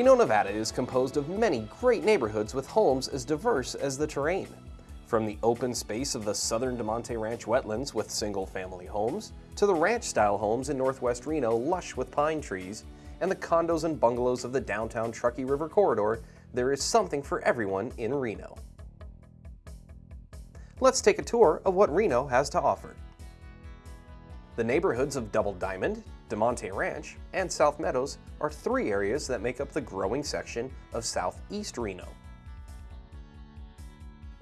Reno, Nevada is composed of many great neighborhoods with homes as diverse as the terrain. From the open space of the southern Damonte Ranch wetlands with single-family homes, to the ranch-style homes in northwest Reno lush with pine trees, and the condos and bungalows of the downtown Truckee River corridor, there is something for everyone in Reno. Let's take a tour of what Reno has to offer. The neighborhoods of Double Diamond, Damonte Ranch, and South Meadows are three areas that make up the growing section of Southeast Reno.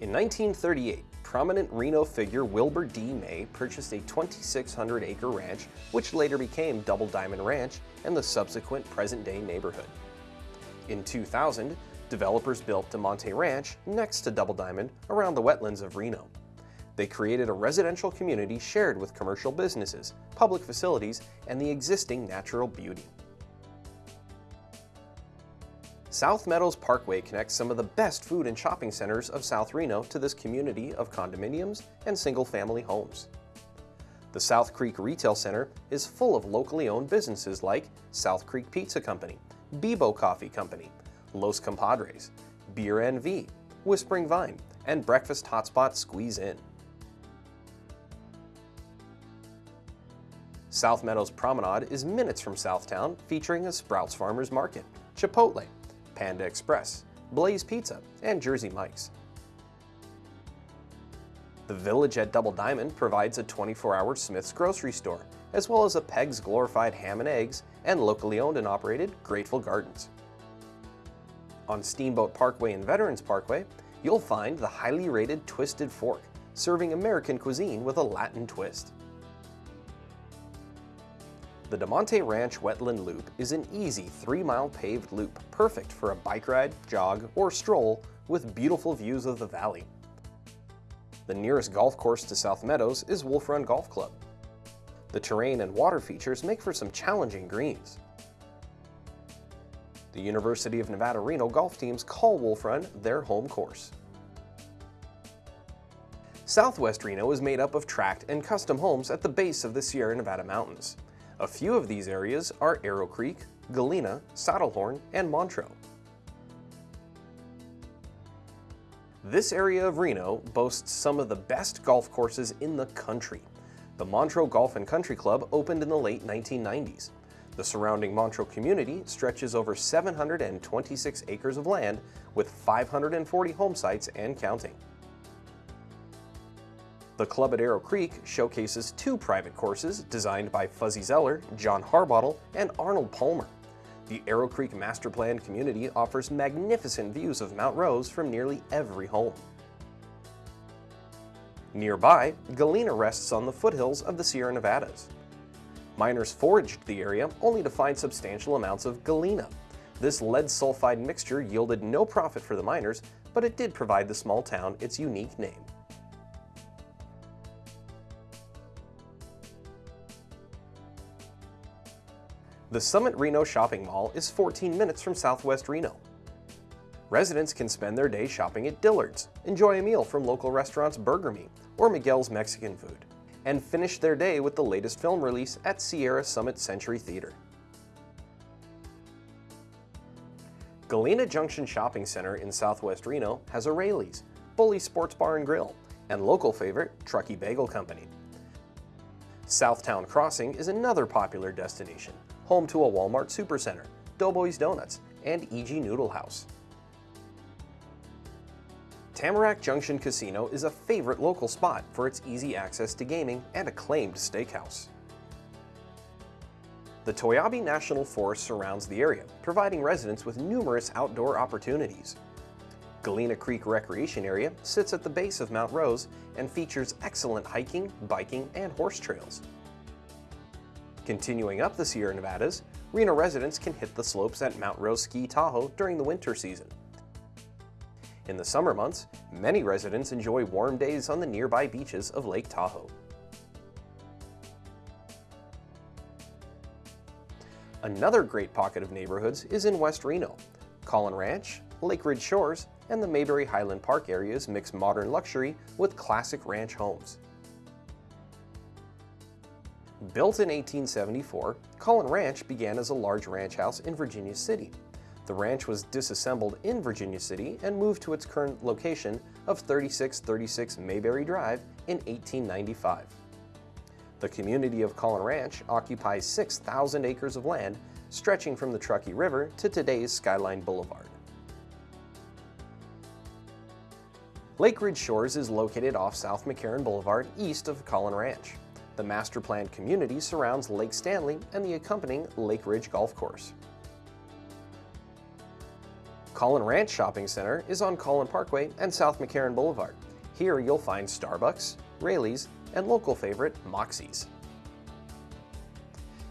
In 1938, prominent Reno figure Wilbur D. May purchased a 2,600-acre ranch, which later became Double Diamond Ranch and the subsequent present-day neighborhood. In 2000, developers built Damonte Ranch next to Double Diamond around the wetlands of Reno. They created a residential community shared with commercial businesses, public facilities, and the existing natural beauty. South Meadows Parkway connects some of the best food and shopping centers of South Reno to this community of condominiums and single-family homes. The South Creek Retail Center is full of locally owned businesses like South Creek Pizza Company, Bibo Coffee Company, Los Compadres, Beer NV, Whispering Vine, and Breakfast Hotspot Squeeze In. South Meadows Promenade is minutes from Southtown, featuring a Sprouts Farmers Market, Chipotle, Panda Express, Blaze Pizza, and Jersey Mike's. The Village at Double Diamond provides a 24-hour Smith's grocery store, as well as a Peg's Glorified Ham and Eggs and locally owned and operated Grateful Gardens. On Steamboat Parkway and Veterans Parkway, you'll find the highly rated Twisted Fork, serving American cuisine with a Latin twist. The Damonte Ranch Wetland Loop is an easy three-mile paved loop perfect for a bike ride, jog, or stroll with beautiful views of the valley. The nearest golf course to South Meadows is Wolf Run Golf Club. The terrain and water features make for some challenging greens. The University of Nevada Reno golf teams call Wolf Run their home course. Southwest Reno is made up of tract and custom homes at the base of the Sierra Nevada mountains. A few of these areas are Arrow Creek, Galena, Saddlehorn, and Montreux. This area of Reno boasts some of the best golf courses in the country. The Montreux Golf and Country Club opened in the late 1990s. The surrounding Montreux community stretches over 726 acres of land with 540 home sites and counting. The club at Arrow Creek showcases two private courses designed by Fuzzy Zoeller, John Harbottle, and Arnold Palmer. The Arrow Creek Master Plan community offers magnificent views of Mount Rose from nearly every home. Nearby, Galena rests on the foothills of the Sierra Nevadas. Miners foraged the area only to find substantial amounts of galena. This lead sulfide mixture yielded no profit for the miners, but it did provide the small town its unique name. The Summit Reno Shopping Mall is 14 minutes from Southwest Reno. Residents can spend their day shopping at Dillard's, enjoy a meal from local restaurants Burger Me or Miguel's Mexican Food, and finish their day with the latest film release at Sierra Summit Century Theater. Galena Junction Shopping Center in Southwest Reno has a Raley's, Bully Sports Bar and Grill, and local favorite Truckee Bagel Company. Southtown Crossing is another popular destination, home to a Walmart Supercenter, Doughboys Donuts, and E.G. Noodle House. Tamarack Junction Casino is a favorite local spot for its easy access to gaming and acclaimed steakhouse. The Toiyabe National Forest surrounds the area, providing residents with numerous outdoor opportunities. Galena Creek Recreation Area sits at the base of Mount Rose and features excellent hiking, biking, and horse trails. Continuing up the Sierra Nevadas, Reno residents can hit the slopes at Mount Rose Ski Tahoe during the winter season. In the summer months, many residents enjoy warm days on the nearby beaches of Lake Tahoe. Another great pocket of neighborhoods is in West Reno. Caughlin Ranch, Lake Ridge Shores, and the Mayberry Highland Park areas mix modern luxury with classic ranch homes. Built in 1874, Caughlin Ranch began as a large ranch house in Virginia City. The ranch was disassembled in Virginia City and moved to its current location of 3636 Mayberry Drive in 1895. The community of Caughlin Ranch occupies 6,000 acres of land stretching from the Truckee River to today's Skyline Boulevard. Lake Ridge Shores is located off South McCarran Boulevard east of Caughlin Ranch. The master planned community surrounds Lake Stanley and the accompanying Lake Ridge Golf Course. Caughlin Ranch Shopping Center is on Caughlin Parkway and South McCarran Boulevard. Here you'll find Starbucks, Raley's, and local favorite Moxie's.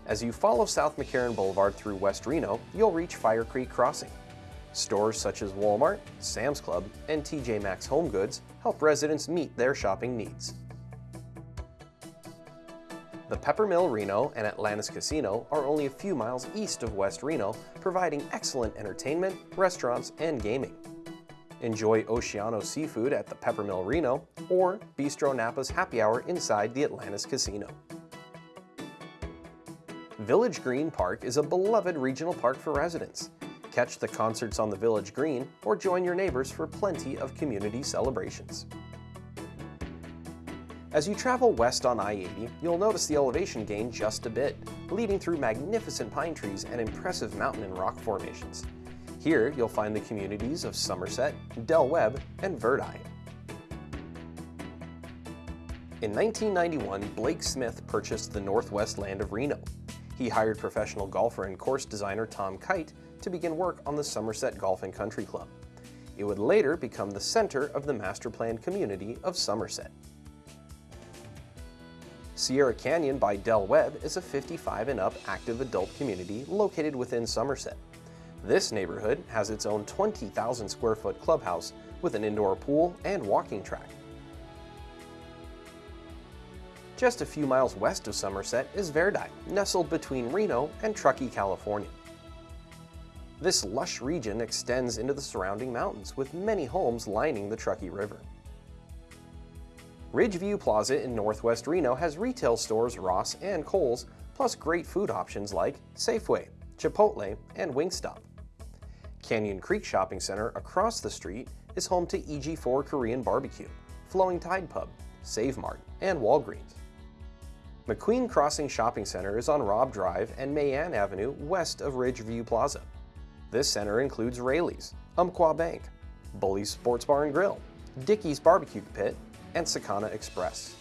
As you follow South McCarran Boulevard through West Reno, you'll reach Fire Creek Crossing. Stores such as Walmart, Sam's Club, and TJ Maxx Home Goods help residents meet their shopping needs. The Peppermill Reno and Atlantis Casino are only a few miles east of West Reno, providing excellent entertainment, restaurants, and gaming. Enjoy Oceano seafood at the Peppermill Reno or Bistro Napa's happy hour inside the Atlantis Casino. Village Green Park is a beloved regional park for residents catch the concerts on the village green, or join your neighbors for plenty of community celebrations. As you travel west on I-80, you'll notice the elevation gain just a bit, leading through magnificent pine trees and impressive mountain and rock formations. Here, you'll find the communities of Somerset, Del Webb, and Verdi. In 1991, Blake Smith purchased the northwest land of Reno. He hired professional golfer and course designer Tom Kite to begin work on the Somerset Golf and Country Club. It would later become the center of the master planned community of Somerset. Sierra Canyon by Del Webb is a 55 and up active adult community located within Somerset. This neighborhood has its own 20,000 square foot clubhouse with an indoor pool and walking track. Just a few miles west of Somerset is Verdi, nestled between Reno and Truckee, California. This lush region extends into the surrounding mountains with many homes lining the Truckee River. Ridgeview Plaza in northwest Reno has retail stores Ross and Kohl's, plus great food options like Safeway, Chipotle, and Wingstop. Canyon Creek Shopping Center across the street is home to EG4 Korean Barbecue, Flowing Tide Pub, Save Mart, and Walgreens. McQueen Crossing Shopping Center is on Robb Drive and Mae Anne Avenue west of Ridgeview Plaza. This center includes Raley's, Umpqua Bank, Bully's Sports Bar and Grill, Dickey's Barbecue Pit, and Sakana Express.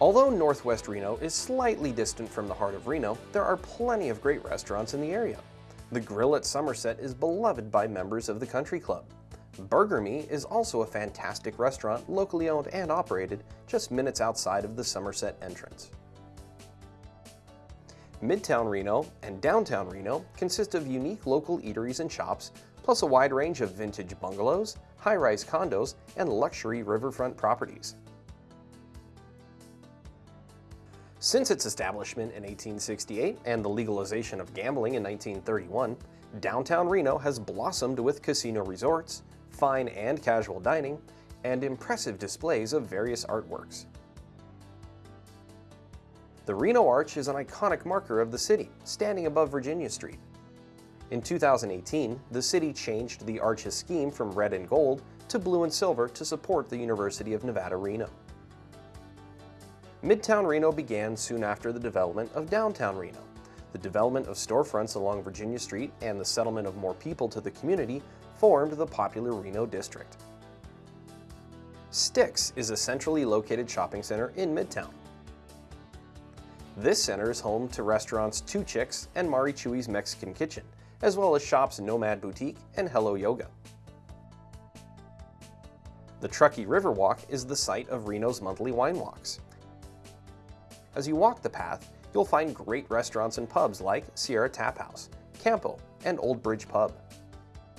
Although Northwest Reno is slightly distant from the heart of Reno, there are plenty of great restaurants in the area. The Grill at Somerset is beloved by members of the country club. Burger Me is also a fantastic restaurant locally owned and operated just minutes outside of the Somerset entrance. Midtown Reno and Downtown Reno consist of unique local eateries and shops, plus a wide range of vintage bungalows, high-rise condos, and luxury riverfront properties. Since its establishment in 1868 and the legalization of gambling in 1931, downtown Reno has blossomed with casino resorts, fine and casual dining, and impressive displays of various artworks. The Reno Arch is an iconic marker of the city, standing above Virginia Street. In 2018, the city changed the arches scheme from red and gold to blue and silver to support the University of Nevada, Reno. Midtown Reno began soon after the development of downtown Reno. The development of storefronts along Virginia Street and the settlement of more people to the community formed the popular Reno district. Sticks is a centrally located shopping center in Midtown. This center is home to restaurants Two Chicks and Mari Chuy's Mexican Kitchen, as well as shops Nomad Boutique and Hello Yoga. The Truckee River Walk is the site of Reno's monthly wine walks. As you walk the path, you'll find great restaurants and pubs like Sierra Tap House, Campo, and Old Bridge Pub.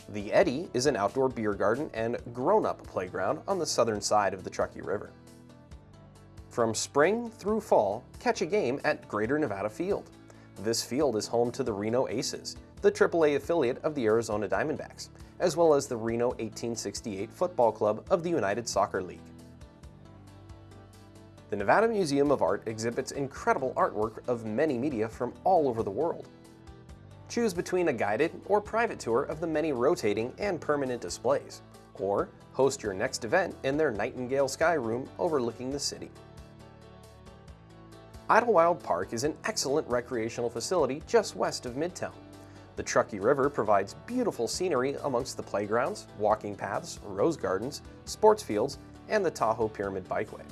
The Eddy is an outdoor beer garden and grown-up playground on the southern side of the Truckee River. From spring through fall, catch a game at Greater Nevada Field. This field is home to the Reno Aces, the AAA affiliate of the Arizona Diamondbacks, as well as the Reno 1868 Football Club of the United Soccer League. The Nevada Museum of Art exhibits incredible artwork of many media from all over the world. Choose between a guided or private tour of the many rotating and permanent displays, or host your next event in their Nightingale Sky Room overlooking the city. Idlewild Park is an excellent recreational facility just west of Midtown. The Truckee River provides beautiful scenery amongst the playgrounds, walking paths, rose gardens, sports fields, and the Tahoe Pyramid Bikeway.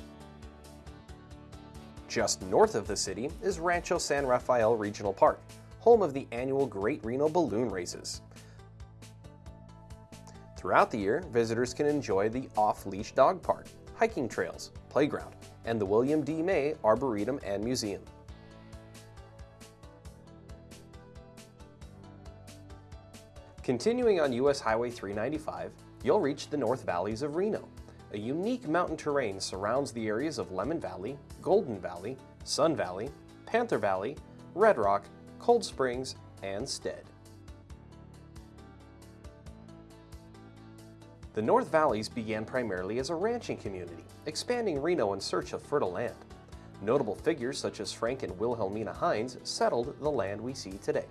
Just north of the city is Rancho San Rafael Regional Park, home of the annual Great Reno Balloon Races. Throughout the year, visitors can enjoy the off-leash dog park, hiking trails, playground, and the William D. May Arboretum and Museum. Continuing on US Highway 395, you'll reach the North Valleys of Reno. A unique mountain terrain surrounds the areas of Lemon Valley, Golden Valley, Sun Valley, Panther Valley, Red Rock, Cold Springs, and Stead. The North Valleys began primarily as a ranching community, expanding Reno in search of fertile land. Notable figures such as Frank and Wilhelmina Hines settled the land we see today.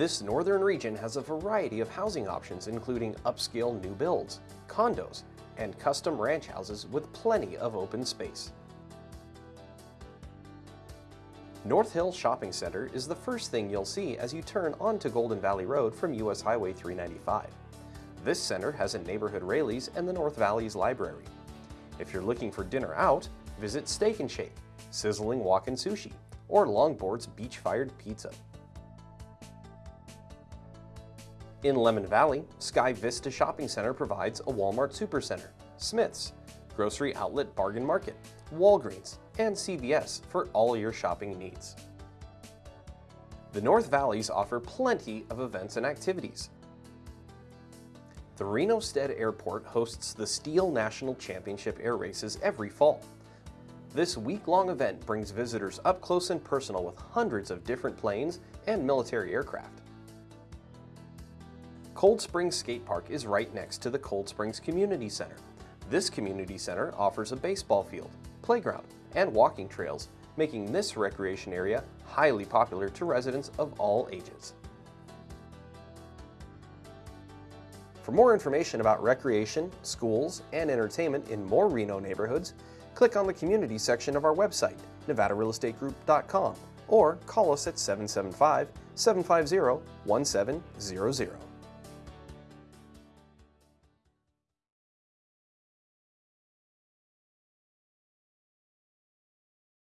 This northern region has a variety of housing options including upscale new builds, condos, and custom ranch houses with plenty of open space. North Hill Shopping Center is the first thing you'll see as you turn onto Golden Valley Road from US Highway 395. This center has a neighborhood Raley's and the North Valleys Library. If you're looking for dinner out, visit Steak and Shake, Sizzling Walk-In Sushi, or Longboard's Beach-Fired Pizza. In Lemon Valley, Sky Vista Shopping Center provides a Walmart Supercenter, Smith's, Grocery Outlet Bargain Market, Walgreens, and CVS for all your shopping needs. The North Valleys offer plenty of events and activities. The Reno Stead Airport hosts the STIHL National Championship Air Races every fall. This week-long event brings visitors up close and personal with hundreds of different planes and military aircraft. Cold Springs Skate Park is right next to the Cold Springs Community Center. This community center offers a baseball field, playground, and walking trails, making this recreation area highly popular to residents of all ages. For more information about recreation, schools, and entertainment in more Reno neighborhoods, click on the community section of our website, nevadarealestategroup.com, or call us at 775 750 1700.